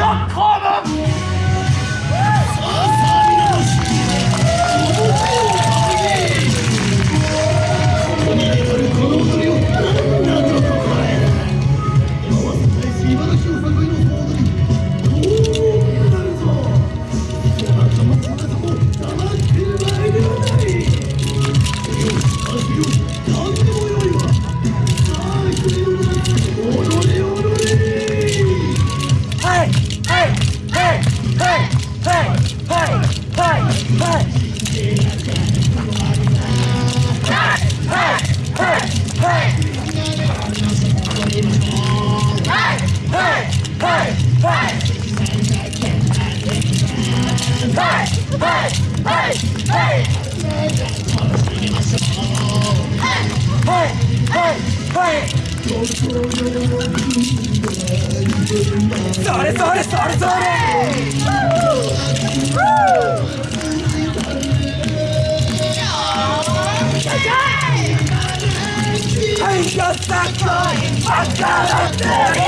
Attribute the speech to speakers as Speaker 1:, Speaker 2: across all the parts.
Speaker 1: You're common! hey, hey, hey, hey, hey, hey, Sorry, sorry, sorry, sorry! Woo! Woo! I got that guy! I got that guy!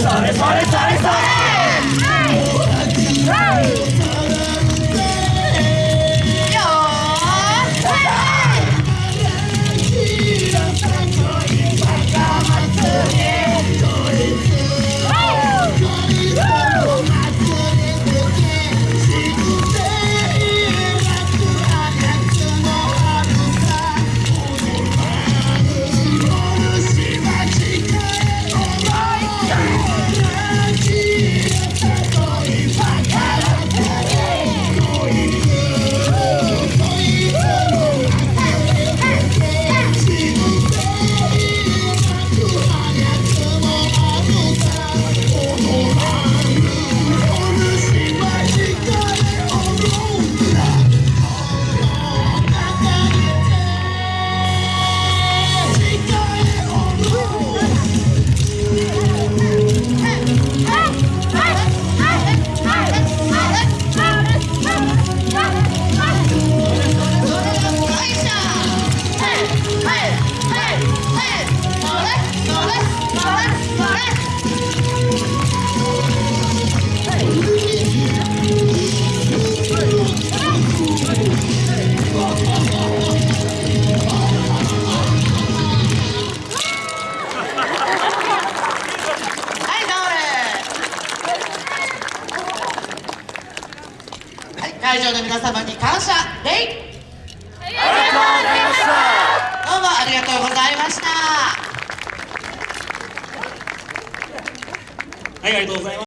Speaker 1: sorry, sorry, sorry, sorry.
Speaker 2: 会場の皆様に感謝礼
Speaker 1: ありがとうございました。
Speaker 2: どうもありがとうございました。
Speaker 3: はいありがとうございます。